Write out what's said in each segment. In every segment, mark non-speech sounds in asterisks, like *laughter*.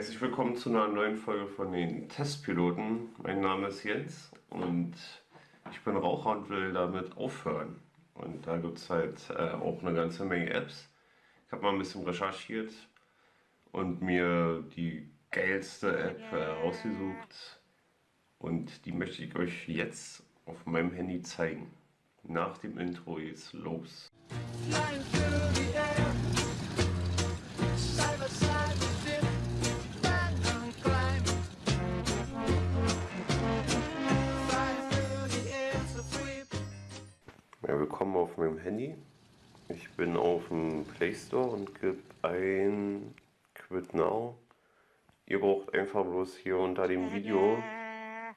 Herzlich willkommen zu einer neuen Folge von den Testpiloten. Mein Name ist Jens und ich bin Raucher und will damit aufhören. Und da gibt es halt äh, auch eine ganze Menge Apps. Ich habe mal ein bisschen recherchiert und mir die geilste App äh, rausgesucht. Und die möchte ich euch jetzt auf meinem Handy zeigen. Nach dem Intro geht's los. Flying Ja, willkommen auf meinem Handy. Ich bin auf dem Play Store und gebe ein Quit Now. Ihr braucht einfach bloß hier unter dem Video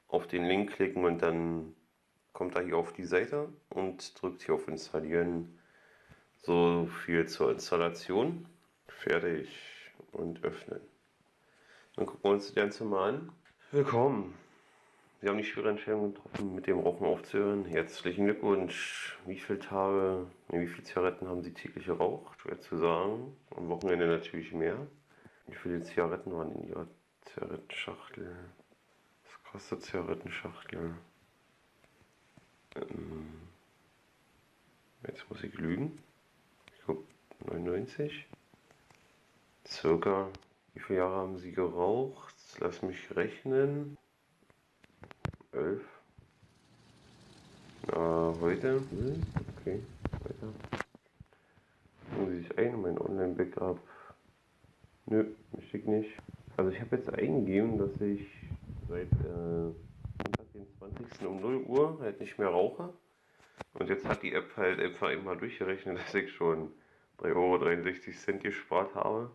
auf den Link klicken und dann kommt da hier auf die Seite und drückt hier auf Installieren. So viel zur Installation. Fertig und öffnen. Dann gucken wir uns das Ganze mal an. Willkommen. Sie haben die schwere Entscheidung getroffen, mit dem Rauchen aufzuhören. Herzlichen Glückwunsch. Wie viele Tage, wie viele Zigaretten haben Sie täglich geraucht? Schwer zu sagen. Am Wochenende natürlich mehr. Wie viele Zigaretten waren in Ihrer Zigarettenschachtel? Was kostet Zigarettenschachtel? Ähm, jetzt muss ich lügen. Ich glaube 99. Circa. Wie viele Jahre haben Sie geraucht? Lass mich rechnen. 11. Na, heute. Hm, okay, weiter. Muss ich ein, mein Online-Backup. Nö, ich nicht. Also ich habe jetzt eingegeben, dass ich seit äh, den 20. um 0 Uhr halt nicht mehr rauche. Und jetzt hat die App halt einfach immer durchgerechnet, *laughs* dass ich schon 3,63 Euro gespart habe.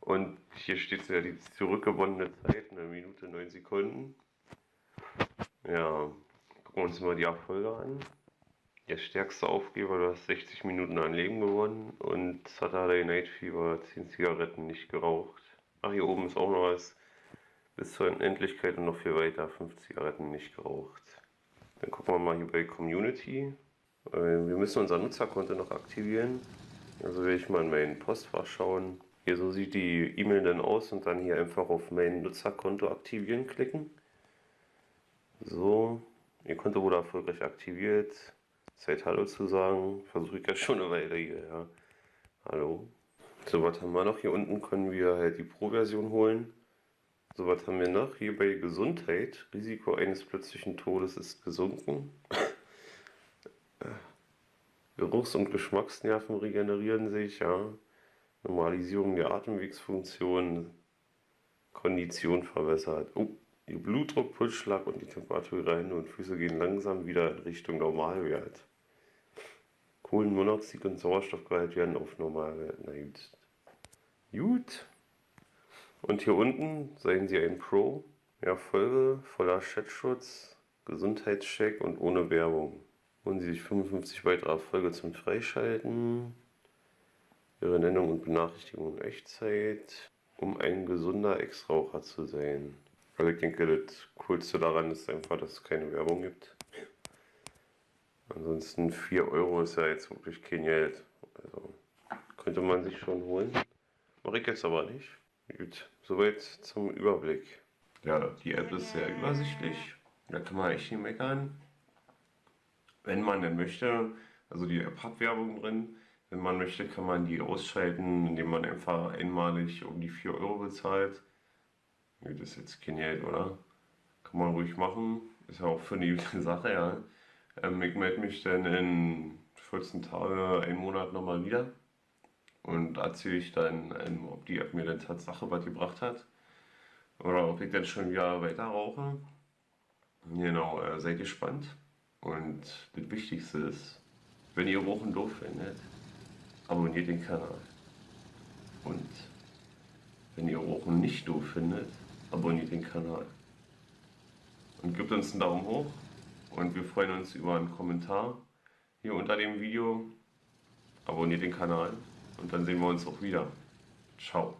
Und hier steht ja die zurückgewonnene Zeit, eine Minute 9 Sekunden. Ja, gucken wir uns mal die Erfolge an. Der stärkste Aufgeber, du hast 60 Minuten an Leben gewonnen und Saturday Night Fever 10 Zigaretten nicht geraucht. Ach, hier oben ist auch noch was bis zur Unendlichkeit und noch viel weiter, 5 Zigaretten nicht geraucht. Dann gucken wir mal hier bei Community. Äh, wir müssen unser Nutzerkonto noch aktivieren. Also will ich mal in mein Postfach schauen. Hier so sieht die E-Mail dann aus und dann hier einfach auf mein Nutzerkonto aktivieren klicken. So, Ihr Konto wurde erfolgreich aktiviert. Zeit Hallo zu sagen. Versuche ich ja schon eine Weile hier, ja. Hallo. So, was haben wir noch? Hier unten können wir halt die Pro-Version holen. So, was haben wir noch? Hier bei Gesundheit. Risiko eines plötzlichen Todes ist gesunken. *laughs* Geruchs- und Geschmacksnerven regenerieren sich, ja. Normalisierung der Atemwegsfunktion. Kondition verbessert. Oh, Ihr Blutdruck, Pulsschlag und die Temperatur ihrer Hände und Füße gehen langsam wieder in Richtung Normalwert. Kohlenmonoxid und Sauerstoffgehalt werden auf Normalwert. Na gut. Gut. Und hier unten seien Sie ein Pro. Ja, Folge voller Chatschutz, Gesundheitscheck und ohne Werbung. Holen Sie sich 55 weitere Erfolge zum Freischalten. Ihre Nennung und Benachrichtigung in Echtzeit, um ein gesunder Ex-Raucher zu sein. Also ich denke, das Coolste daran ist einfach, dass es keine Werbung gibt. Ansonsten 4 Euro ist ja jetzt wirklich kein Geld. Also könnte man sich schon holen. Mache ich jetzt aber nicht. Gut, soweit zum Überblick. Ja, die App ist sehr übersichtlich. Da kann man echt nicht meckern. Wenn man denn möchte, also die App hat Werbung drin. Wenn man möchte, kann man die ausschalten, indem man einfach einmalig um die 4 Euro bezahlt. Das ist jetzt kein Geld, oder? Kann man ruhig machen. Ist ja auch für eine gute *laughs* Sache, ja. Ähm, ich melde mich dann in 14 Tagen, einen Monat nochmal wieder und erzähle ich dann, ähm, ob die App mir dann Tatsache was gebracht hat oder ob ich dann schon wieder weiter rauche. Genau, äh, seid gespannt. Und das Wichtigste ist, wenn ihr Rauchen doof findet, abonniert den Kanal. Und wenn ihr Rauchen nicht doof findet, abonniert den Kanal. Und gebt uns einen Daumen hoch und wir freuen uns über einen Kommentar hier unter dem Video. Abonniert den Kanal und dann sehen wir uns auch wieder. Ciao.